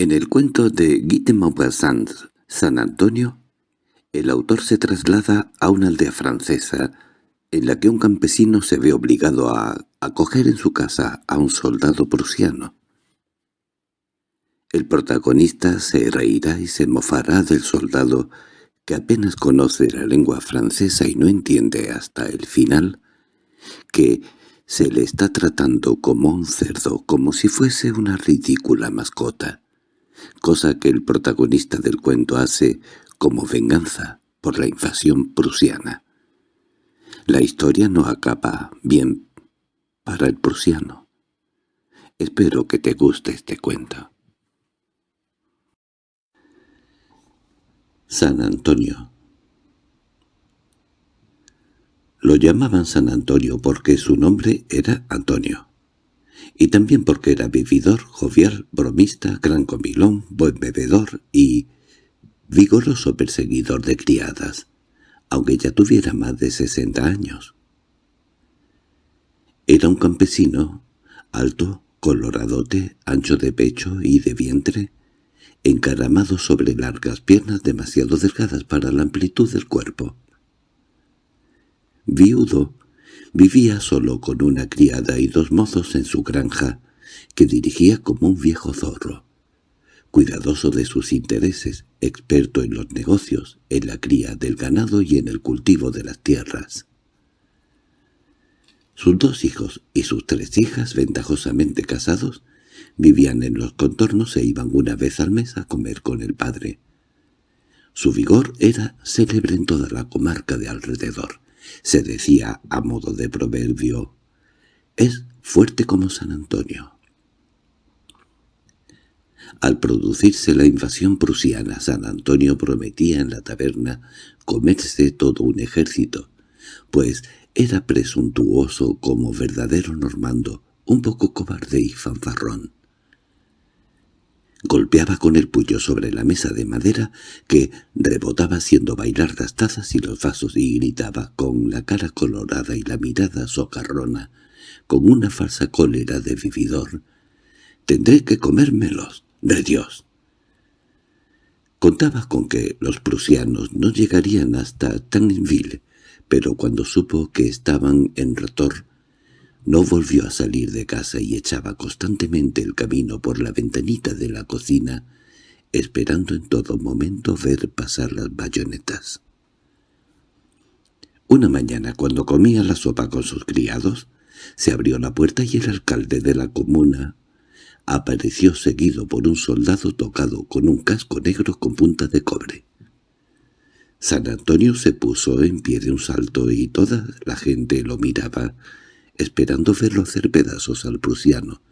En el cuento de Guy de San Antonio, el autor se traslada a una aldea francesa en la que un campesino se ve obligado a acoger en su casa a un soldado prusiano. El protagonista se reirá y se mofará del soldado que apenas conoce la lengua francesa y no entiende hasta el final que se le está tratando como un cerdo, como si fuese una ridícula mascota cosa que el protagonista del cuento hace como venganza por la invasión prusiana. La historia no acaba bien para el prusiano. Espero que te guste este cuento. San Antonio Lo llamaban San Antonio porque su nombre era Antonio y también porque era vividor, jovial, bromista, gran comilón, buen bebedor y vigoroso perseguidor de criadas, aunque ya tuviera más de sesenta años. Era un campesino, alto, coloradote, ancho de pecho y de vientre, encaramado sobre largas piernas demasiado delgadas para la amplitud del cuerpo. Viudo, Vivía solo con una criada y dos mozos en su granja, que dirigía como un viejo zorro. Cuidadoso de sus intereses, experto en los negocios, en la cría del ganado y en el cultivo de las tierras. Sus dos hijos y sus tres hijas, ventajosamente casados, vivían en los contornos e iban una vez al mes a comer con el padre. Su vigor era célebre en toda la comarca de alrededor, se decía a modo de proverbio, «Es fuerte como San Antonio». Al producirse la invasión prusiana, San Antonio prometía en la taberna comerse todo un ejército, pues era presuntuoso como verdadero normando, un poco cobarde y fanfarrón. Golpeaba con el puño sobre la mesa de madera que rebotaba haciendo bailar las tazas y los vasos y gritaba con la cara colorada y la mirada socarrona, con una falsa cólera de vividor. «Tendré que comérmelos, de Dios». Contaba con que los prusianos no llegarían hasta Tangenville, pero cuando supo que estaban en Rotor, no volvió a salir de casa y echaba constantemente el camino por la ventanita de la cocina, esperando en todo momento ver pasar las bayonetas. Una mañana, cuando comía la sopa con sus criados, se abrió la puerta y el alcalde de la comuna apareció seguido por un soldado tocado con un casco negro con punta de cobre. San Antonio se puso en pie de un salto y toda la gente lo miraba, esperando verlo hacer pedazos al prusiano,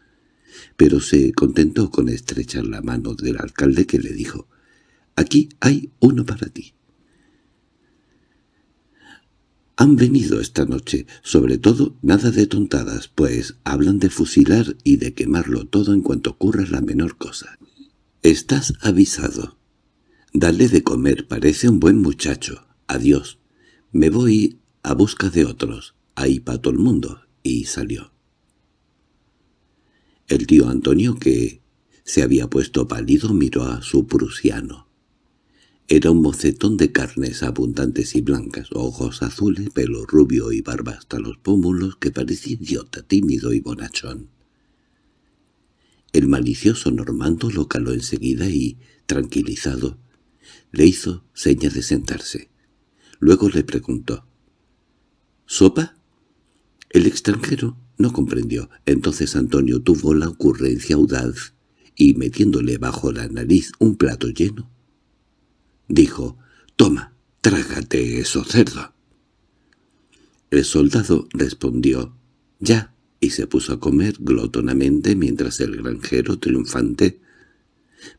pero se contentó con estrechar la mano del alcalde que le dijo, «Aquí hay uno para ti». Han venido esta noche, sobre todo nada de tontadas, pues hablan de fusilar y de quemarlo todo en cuanto ocurra la menor cosa. Estás avisado. Dale de comer, parece un buen muchacho. Adiós. Me voy a busca de otros. Ahí para todo el mundo y salió. El tío Antonio, que se había puesto pálido, miró a su prusiano. Era un mocetón de carnes abundantes y blancas, ojos azules, pelo rubio y barba hasta los pómulos, que parecía idiota, tímido y bonachón. El malicioso normando lo caló enseguida y, tranquilizado, le hizo seña de sentarse. Luego le preguntó, «¿Sopa?» El extranjero no comprendió. Entonces Antonio tuvo la ocurrencia audaz y, metiéndole bajo la nariz un plato lleno, dijo, «Toma, trágate eso, cerdo». El soldado respondió, «Ya», y se puso a comer glotonamente mientras el granjero triunfante,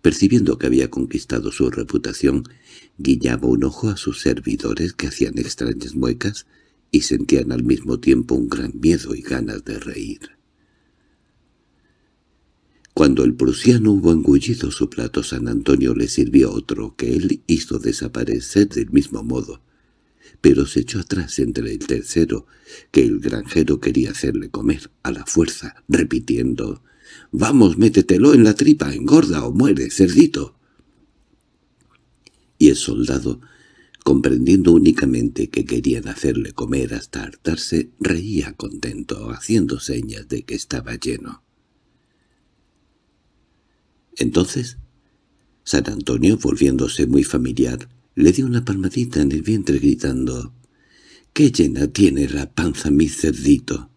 percibiendo que había conquistado su reputación, guiñaba un ojo a sus servidores que hacían extrañas muecas y sentían al mismo tiempo un gran miedo y ganas de reír. Cuando el prusiano hubo engullido su plato, San Antonio le sirvió otro que él hizo desaparecer del mismo modo, pero se echó atrás entre el tercero, que el granjero quería hacerle comer a la fuerza, repitiendo —¡Vamos, métetelo en la tripa, engorda o muere, cerdito! Y el soldado, comprendiendo únicamente que querían hacerle comer hasta hartarse, reía contento, haciendo señas de que estaba lleno. Entonces, San Antonio, volviéndose muy familiar, le dio una palmadita en el vientre gritando «¡Qué llena tiene la panza mi cerdito!»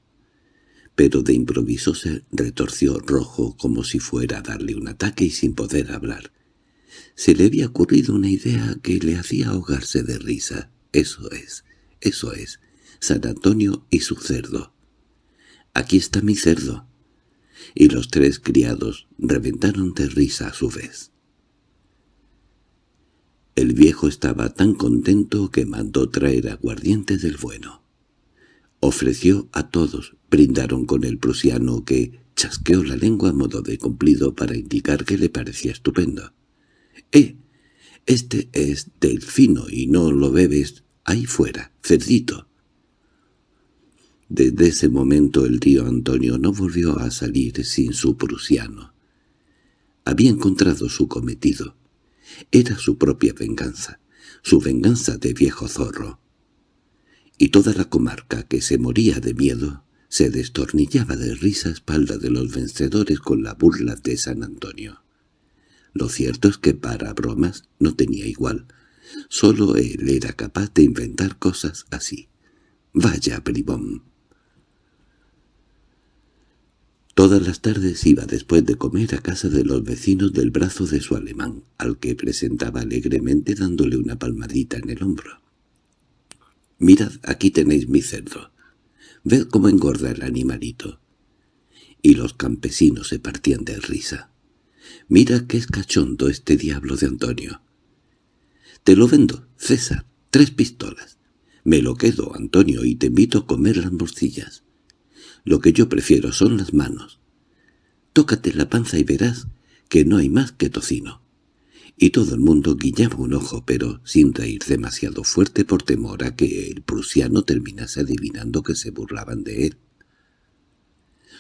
Pero de improviso se retorció rojo como si fuera a darle un ataque y sin poder hablar. Se le había ocurrido una idea que le hacía ahogarse de risa. Eso es, eso es, San Antonio y su cerdo. Aquí está mi cerdo. Y los tres criados reventaron de risa a su vez. El viejo estaba tan contento que mandó traer aguardiente del bueno. Ofreció a todos, brindaron con el prusiano que chasqueó la lengua a modo de cumplido para indicar que le parecía estupendo. —¡Eh! Este es del fino y no lo bebes ahí fuera, cerdito. Desde ese momento el tío Antonio no volvió a salir sin su prusiano. Había encontrado su cometido. Era su propia venganza, su venganza de viejo zorro. Y toda la comarca, que se moría de miedo, se destornillaba de risa a espalda de los vencedores con la burla de San Antonio. Lo cierto es que para bromas no tenía igual. Solo él era capaz de inventar cosas así. Vaya bribón. Todas las tardes iba después de comer a casa de los vecinos del brazo de su alemán, al que presentaba alegremente dándole una palmadita en el hombro. «Mirad, aquí tenéis mi cerdo. Ved cómo engorda el animalito». Y los campesinos se partían de risa. «Mira qué es cachondo este diablo de Antonio». «Te lo vendo, César, tres pistolas. Me lo quedo, Antonio, y te invito a comer las morcillas». Lo que yo prefiero son las manos. Tócate la panza y verás que no hay más que tocino. Y todo el mundo guiñaba un ojo, pero sin reír demasiado fuerte por temor a que el prusiano terminase adivinando que se burlaban de él.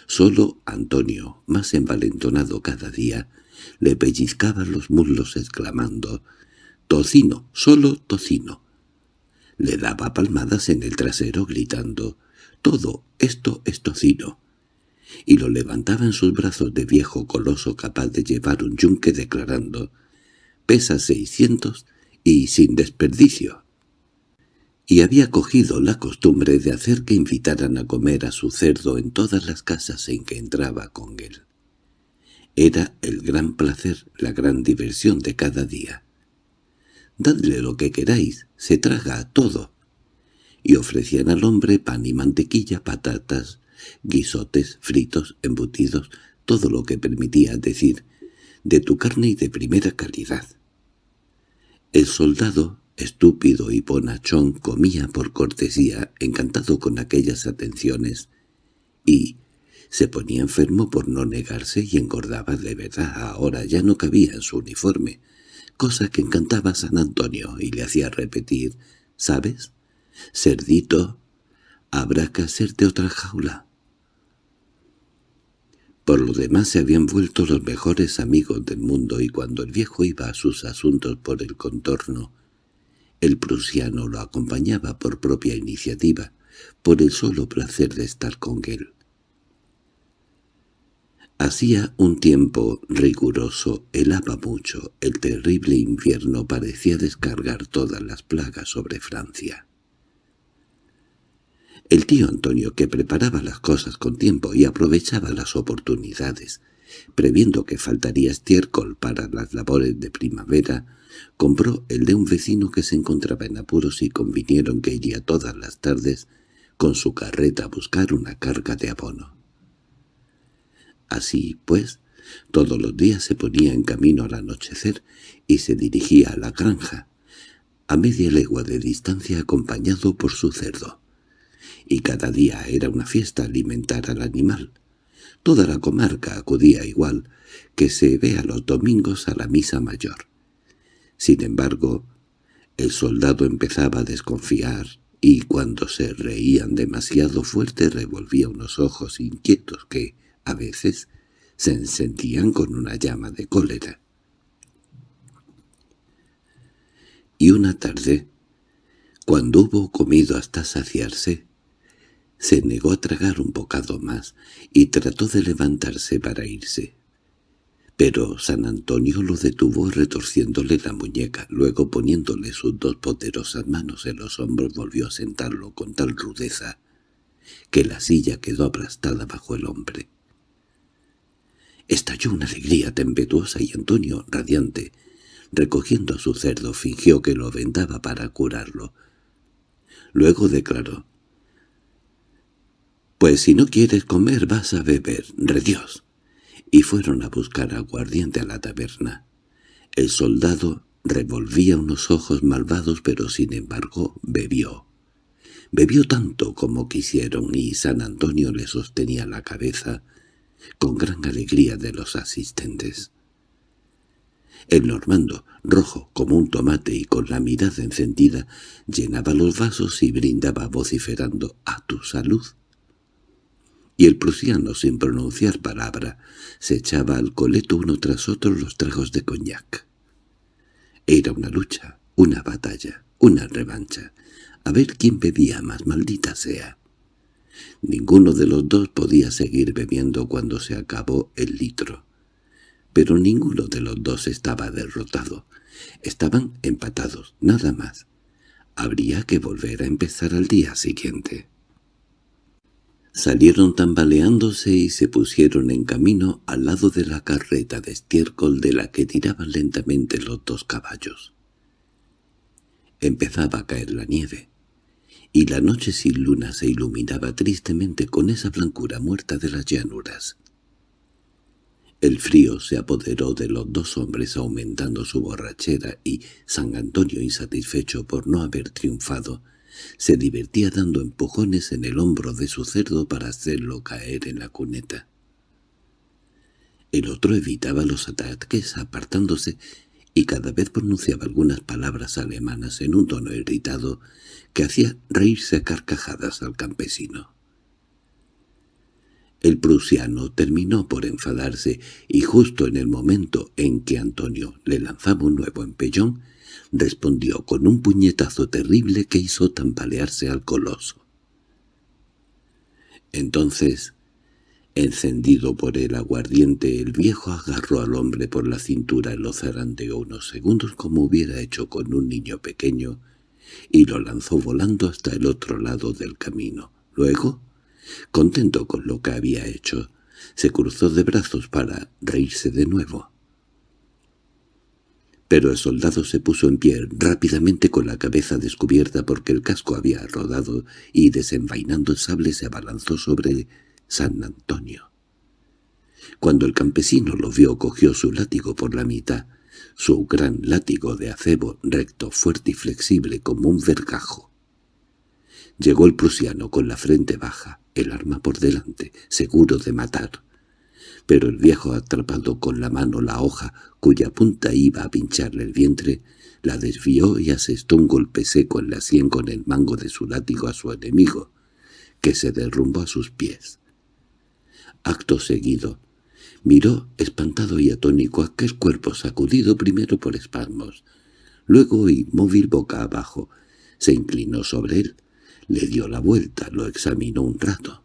Solo Antonio, más envalentonado cada día, le pellizcaba los muslos exclamando «¡Tocino! ¡Solo tocino!». Le daba palmadas en el trasero gritando todo esto es tocino. Y lo levantaba en sus brazos de viejo coloso capaz de llevar un yunque declarando «pesa seiscientos y sin desperdicio». Y había cogido la costumbre de hacer que invitaran a comer a su cerdo en todas las casas en que entraba con él. Era el gran placer, la gran diversión de cada día. «Dadle lo que queráis, se traga todo», y ofrecían al hombre pan y mantequilla, patatas, guisotes, fritos, embutidos, todo lo que permitía decir, de tu carne y de primera calidad. El soldado, estúpido y bonachón, comía por cortesía, encantado con aquellas atenciones, y se ponía enfermo por no negarse y engordaba de verdad. Ahora ya no cabía en su uniforme, cosa que encantaba a San Antonio y le hacía repetir, ¿sabes? «Cerdito, habrá que hacerte otra jaula». Por lo demás se habían vuelto los mejores amigos del mundo y cuando el viejo iba a sus asuntos por el contorno, el prusiano lo acompañaba por propia iniciativa, por el solo placer de estar con él. Hacía un tiempo riguroso, helaba mucho, el terrible invierno parecía descargar todas las plagas sobre Francia. El tío Antonio, que preparaba las cosas con tiempo y aprovechaba las oportunidades, previendo que faltaría estiércol para las labores de primavera, compró el de un vecino que se encontraba en apuros y convinieron que iría todas las tardes con su carreta a buscar una carga de abono. Así, pues, todos los días se ponía en camino al anochecer y se dirigía a la granja, a media legua de distancia acompañado por su cerdo y cada día era una fiesta alimentar al animal. Toda la comarca acudía igual que se ve a los domingos a la misa mayor. Sin embargo, el soldado empezaba a desconfiar y cuando se reían demasiado fuerte revolvía unos ojos inquietos que, a veces, se encendían con una llama de cólera. Y una tarde, cuando hubo comido hasta saciarse, se negó a tragar un bocado más y trató de levantarse para irse. Pero San Antonio lo detuvo retorciéndole la muñeca, luego poniéndole sus dos poderosas manos en los hombros volvió a sentarlo con tal rudeza que la silla quedó aplastada bajo el hombre. Estalló una alegría tempestuosa y Antonio, radiante, recogiendo a su cerdo, fingió que lo vendaba para curarlo. Luego declaró, «Pues si no quieres comer vas a beber, redios». Y fueron a buscar aguardiente a la taberna. El soldado revolvía unos ojos malvados pero sin embargo bebió. Bebió tanto como quisieron y San Antonio le sostenía la cabeza con gran alegría de los asistentes. El normando, rojo como un tomate y con la mirada encendida, llenaba los vasos y brindaba vociferando «¡A tu salud!» Y el prusiano, sin pronunciar palabra, se echaba al coleto uno tras otro los tragos de coñac. Era una lucha, una batalla, una revancha, a ver quién bebía más, maldita sea. Ninguno de los dos podía seguir bebiendo cuando se acabó el litro. Pero ninguno de los dos estaba derrotado. Estaban empatados, nada más. Habría que volver a empezar al día siguiente. Salieron tambaleándose y se pusieron en camino al lado de la carreta de estiércol de la que tiraban lentamente los dos caballos. Empezaba a caer la nieve, y la noche sin luna se iluminaba tristemente con esa blancura muerta de las llanuras. El frío se apoderó de los dos hombres aumentando su borrachera y San Antonio, insatisfecho por no haber triunfado, se divertía dando empujones en el hombro de su cerdo para hacerlo caer en la cuneta. El otro evitaba los ataques apartándose y cada vez pronunciaba algunas palabras alemanas en un tono irritado que hacía reírse a carcajadas al campesino. El prusiano terminó por enfadarse y justo en el momento en que Antonio le lanzaba un nuevo empellón, respondió con un puñetazo terrible que hizo tambalearse al coloso. Entonces, encendido por el aguardiente, el viejo agarró al hombre por la cintura, lo zarandeó unos segundos como hubiera hecho con un niño pequeño, y lo lanzó volando hasta el otro lado del camino. Luego, contento con lo que había hecho, se cruzó de brazos para reírse de nuevo. Pero el soldado se puso en pie rápidamente con la cabeza descubierta porque el casco había rodado y desenvainando el sable se abalanzó sobre San Antonio. Cuando el campesino lo vio cogió su látigo por la mitad, su gran látigo de acebo recto, fuerte y flexible como un vergajo. Llegó el prusiano con la frente baja, el arma por delante, seguro de matar pero el viejo atrapado con la mano la hoja cuya punta iba a pincharle el vientre, la desvió y asestó un golpe seco en la sien con el mango de su látigo a su enemigo, que se derrumbó a sus pies. Acto seguido, miró espantado y atónico aquel cuerpo sacudido primero por espasmos, luego inmóvil boca abajo, se inclinó sobre él, le dio la vuelta, lo examinó un rato.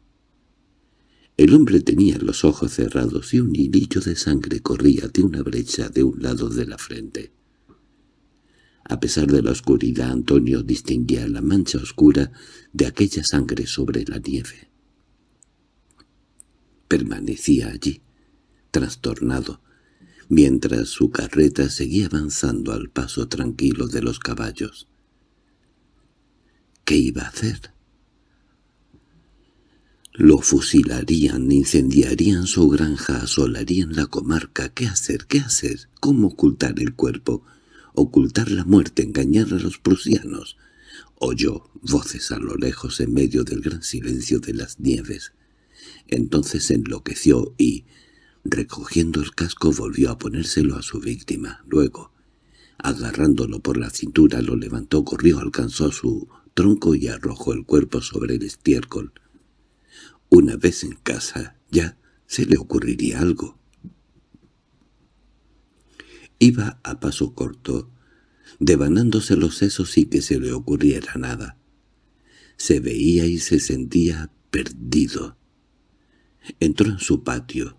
El hombre tenía los ojos cerrados y un hilillo de sangre corría de una brecha de un lado de la frente. A pesar de la oscuridad, Antonio distinguía la mancha oscura de aquella sangre sobre la nieve. Permanecía allí, trastornado, mientras su carreta seguía avanzando al paso tranquilo de los caballos. ¿Qué iba a hacer? Lo fusilarían, incendiarían su granja, asolarían la comarca. ¿Qué hacer? ¿Qué hacer? ¿Cómo ocultar el cuerpo? ¿Ocultar la muerte? ¿Engañar a los prusianos? Oyó voces a lo lejos en medio del gran silencio de las nieves. Entonces enloqueció y, recogiendo el casco, volvió a ponérselo a su víctima. Luego, agarrándolo por la cintura, lo levantó, corrió, alcanzó su tronco y arrojó el cuerpo sobre el estiércol. Una vez en casa ya se le ocurriría algo. Iba a paso corto, devanándose los sesos sin que se le ocurriera nada. Se veía y se sentía perdido. Entró en su patio.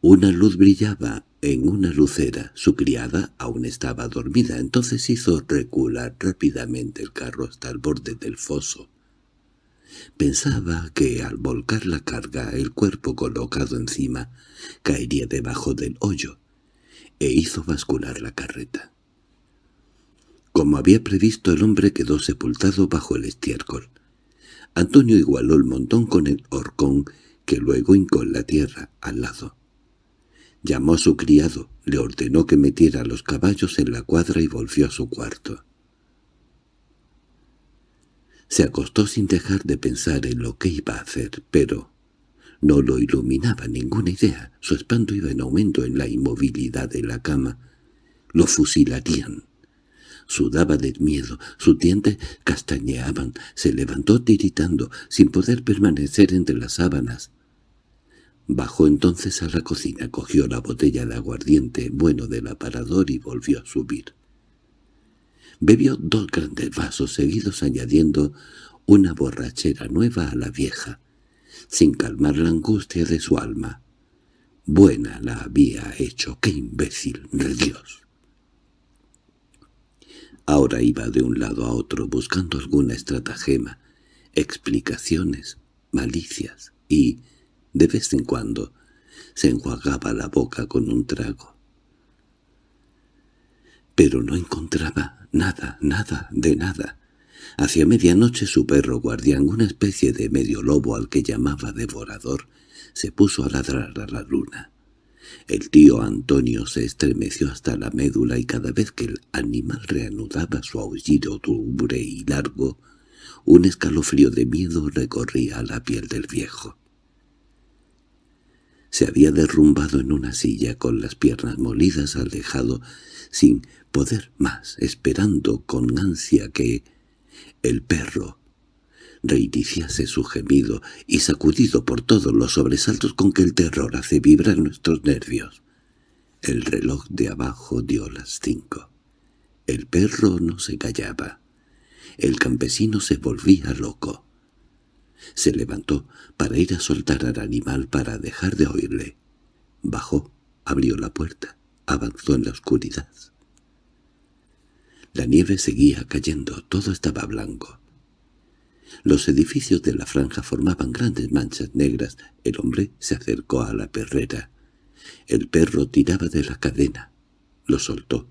Una luz brillaba en una lucera. Su criada aún estaba dormida, entonces hizo recular rápidamente el carro hasta el borde del foso. Pensaba que al volcar la carga el cuerpo colocado encima caería debajo del hoyo, e hizo bascular la carreta. Como había previsto, el hombre quedó sepultado bajo el estiércol. Antonio igualó el montón con el horcón que luego hincó la tierra, al lado. Llamó a su criado, le ordenó que metiera los caballos en la cuadra y volvió a su cuarto. Se acostó sin dejar de pensar en lo que iba a hacer, pero no lo iluminaba ninguna idea. Su espanto iba en aumento en la inmovilidad de la cama. Lo fusilarían. Sudaba de miedo, sus dientes castañeaban, se levantó tiritando, sin poder permanecer entre las sábanas. Bajó entonces a la cocina, cogió la botella de aguardiente bueno del aparador y volvió a subir. Bebió dos grandes vasos seguidos añadiendo una borrachera nueva a la vieja, sin calmar la angustia de su alma. Buena la había hecho, qué imbécil, de Dios. Ahora iba de un lado a otro buscando alguna estratagema, explicaciones, malicias, y, de vez en cuando, se enjuagaba la boca con un trago. Pero no encontraba nada, nada, de nada. Hacia medianoche su perro guardián, una especie de medio lobo al que llamaba devorador, se puso a ladrar a la luna. El tío Antonio se estremeció hasta la médula y cada vez que el animal reanudaba su aullido dure y largo, un escalofrío de miedo recorría la piel del viejo. Se había derrumbado en una silla con las piernas molidas al dejado, sin poder más, esperando con ansia que el perro reiniciase su gemido y sacudido por todos los sobresaltos con que el terror hace vibrar nuestros nervios. El reloj de abajo dio las cinco. El perro no se callaba. El campesino se volvía loco. Se levantó para ir a soltar al animal para dejar de oírle. Bajó, abrió la puerta, avanzó en la oscuridad. La nieve seguía cayendo, todo estaba blanco. Los edificios de la franja formaban grandes manchas negras. El hombre se acercó a la perrera. El perro tiraba de la cadena. Lo soltó.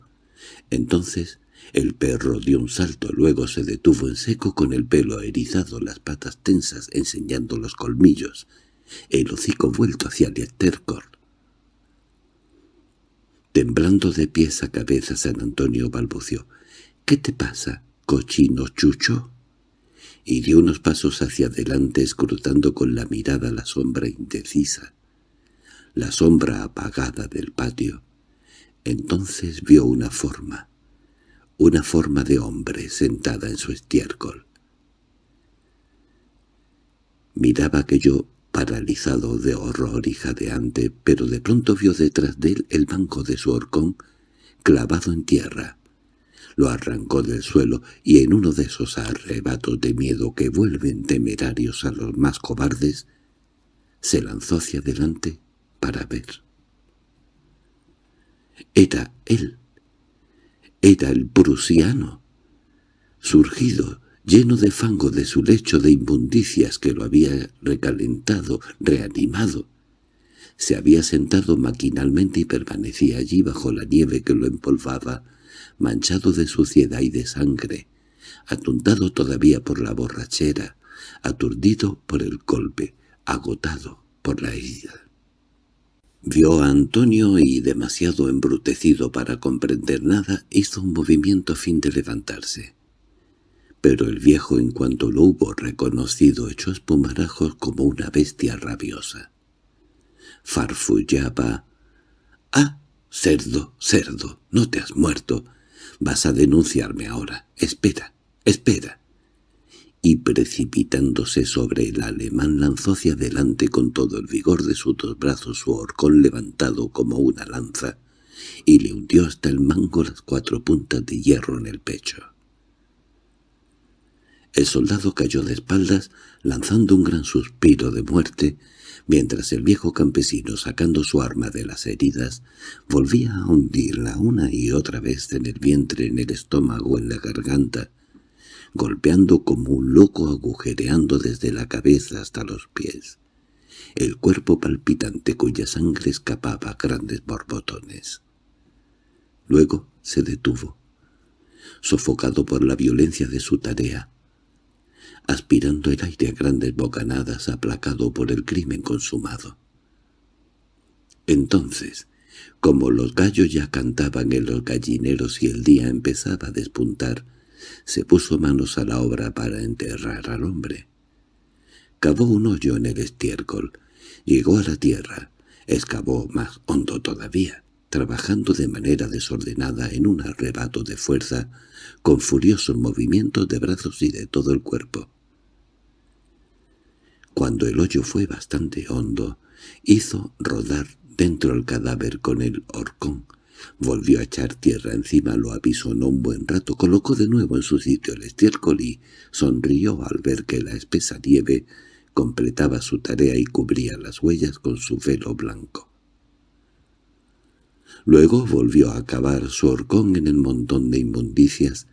Entonces el perro dio un salto, luego se detuvo en seco con el pelo erizado, las patas tensas, enseñando los colmillos, el hocico vuelto hacia el estercor. Temblando de pies a cabeza, San Antonio balbució. —¿Qué te pasa, cochino chucho? y dio unos pasos hacia adelante escrutando con la mirada la sombra indecisa, la sombra apagada del patio. Entonces vio una forma, una forma de hombre sentada en su estiércol. Miraba aquello paralizado de horror y jadeante, pero de pronto vio detrás de él el banco de su horcón clavado en tierra lo arrancó del suelo y en uno de esos arrebatos de miedo que vuelven temerarios a los más cobardes, se lanzó hacia adelante para ver. Era él, era el prusiano, surgido, lleno de fango de su lecho de inmundicias que lo había recalentado, reanimado. Se había sentado maquinalmente y permanecía allí bajo la nieve que lo empolvaba, manchado de suciedad y de sangre, atontado todavía por la borrachera, aturdido por el golpe, agotado por la herida. Vio a Antonio y, demasiado embrutecido para comprender nada, hizo un movimiento a fin de levantarse. Pero el viejo, en cuanto lo hubo reconocido, echó espumarajos como una bestia rabiosa. Farfullaba. —¡Ah! Cerdo, cerdo, no te has muerto. Vas a denunciarme ahora. Espera, espera. Y precipitándose sobre el alemán lanzó hacia adelante con todo el vigor de sus dos brazos su horcón levantado como una lanza, y le hundió hasta el mango las cuatro puntas de hierro en el pecho. El soldado cayó de espaldas, lanzando un gran suspiro de muerte, mientras el viejo campesino, sacando su arma de las heridas, volvía a hundirla una y otra vez en el vientre, en el estómago, en la garganta, golpeando como un loco agujereando desde la cabeza hasta los pies, el cuerpo palpitante cuya sangre escapaba grandes borbotones. Luego se detuvo, sofocado por la violencia de su tarea, aspirando el aire a grandes bocanadas aplacado por el crimen consumado. Entonces, como los gallos ya cantaban en los gallineros y el día empezaba a despuntar, se puso manos a la obra para enterrar al hombre. Cavó un hoyo en el estiércol, llegó a la tierra, excavó más hondo todavía, trabajando de manera desordenada en un arrebato de fuerza, con furiosos movimientos de brazos y de todo el cuerpo. Cuando el hoyo fue bastante hondo, hizo rodar dentro el cadáver con el horcón. Volvió a echar tierra encima, lo apisonó un buen rato, colocó de nuevo en su sitio el estiércol y sonrió al ver que la espesa nieve completaba su tarea y cubría las huellas con su velo blanco. Luego volvió a cavar su horcón en el montón de inmundicias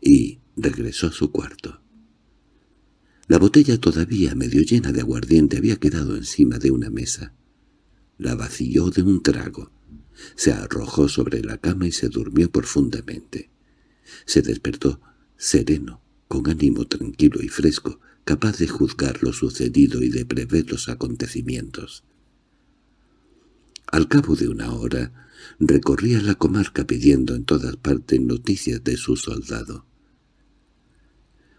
y regresó a su cuarto. La botella todavía medio llena de aguardiente había quedado encima de una mesa. La vació de un trago. Se arrojó sobre la cama y se durmió profundamente. Se despertó sereno, con ánimo tranquilo y fresco, capaz de juzgar lo sucedido y de prever los acontecimientos. Al cabo de una hora, recorría la comarca pidiendo en todas partes noticias de su soldado.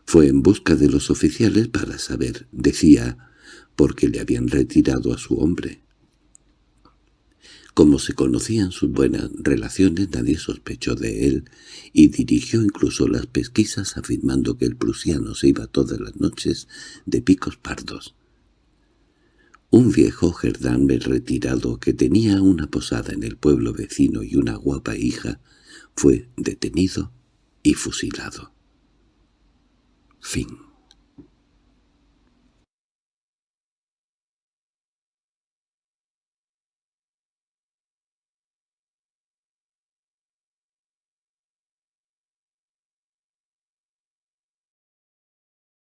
Fue en busca de los oficiales para saber, decía, por qué le habían retirado a su hombre. Como se conocían sus buenas relaciones, nadie sospechó de él, y dirigió incluso las pesquisas afirmando que el prusiano se iba todas las noches de picos pardos. Un viejo Gerdán retirado que tenía una posada en el pueblo vecino y una guapa hija fue detenido y fusilado. Fin